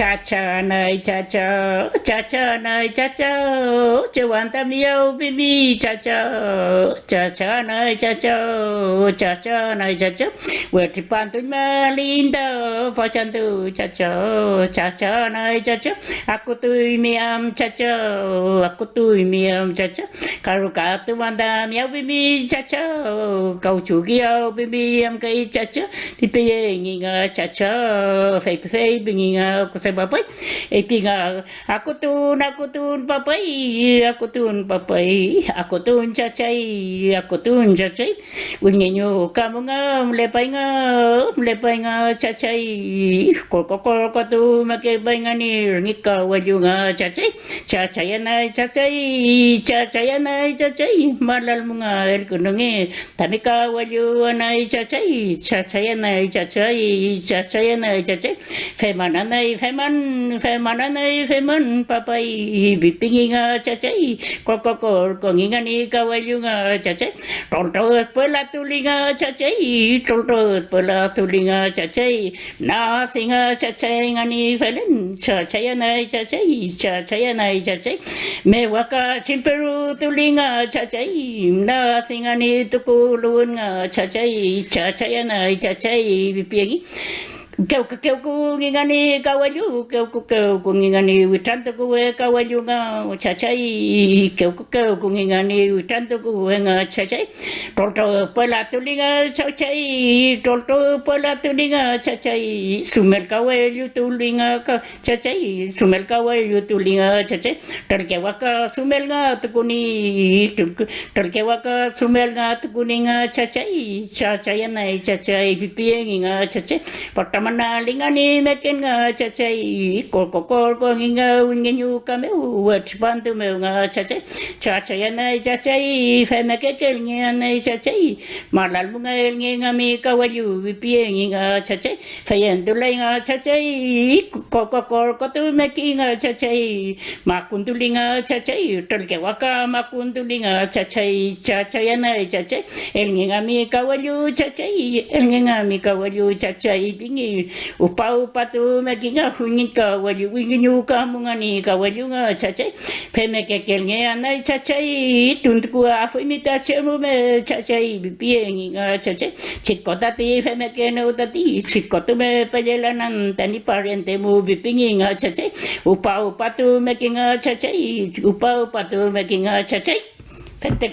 cha cha này, cha cha cha cha này, cha cha. Cha quan tâm yêu baby cha cha. Cha cha này, cha cha cha cha này, cha cha. Vừa thì bàn tôi mà linda phá chân tu cha cha cha cha này, cha cha. À, aku tôi miam cha cha. À, aku tôi miam cha cha. Karu ka tu tâm yêu baby cha cha. Cầu chủ yêu baby em cái cha cha. Thì bây giờ nghi cha cha. Phải phải nghi aku saya bapai eh pinga aku tu aku tu bapai aku tu bapai aku tu cacai aku tu cacai unye nyo kamu nga lepai nga lepai nga cacai cha ko ko ko tu make bai nga ni ngi ka waju nga cacai cacai na cacai cacai na cacai malal munga el kunungi tanika waju na cacai cacai na cacai cacai na cacai femana na feman feman fe feman nei fe man papai bị nga cha chai ko ko ko ko ngi ni ka wa nga cha tonto tol to pe la tu li nga cha chai tol to la tu li cha chai na singa cha chai nga ni fe len cha chai nei cha chai cha chai nei cha chai me wa ka chin peru tu li nga cha chai na singa ni tu ku nga cha chai cha chai nei Keuka keuku ngingani kawalu, keuku keuku ngingani witanto kuwe kawalu nga chachai, keuku keuku ngingani witanto kuwe nga chachai, tolto pala tuli nga chachai, tolto pala tuli nga chachai, sumel kawalu tuli nga chachai, sumel kawalu tuli nga chachai, tolke waka sumel nga tukuni, tolke waka sumel nga tukuni nga chachai, chachai na chachai, pipi nga chachai, pata Ramana lingani mekin nga cha chachai kol kol kol ko nga wingi nyu ka me wat pantu me nga chachai chachai na chachai fe me ke kel nga na chachai malal mu nga el nga mi ka wayu vi pie nga chachai fe yen tu lai nga chachai kol kol kol ko tu me ki nga chachai ma kun tu cha chachai tel ke waka ma kun tu cha chachai chachai na chachai el nga mi ka cha chachai el nga mi ka wayu chachai bingi upa upa tu me kinga hungi ka wali wingi nyu ka munga ni ka wali nga chache pe me ke kel nge anai chache tun ku a fu mi ta che mu me chache bi pi ngi nga chache chit ko ta ti pe me ke no ta ti chit ko tu me pe le la nan ta ni pariente mu bi pi ngi nga chache upa upa tu me kinga chache upa upa tu me kinga chache Pente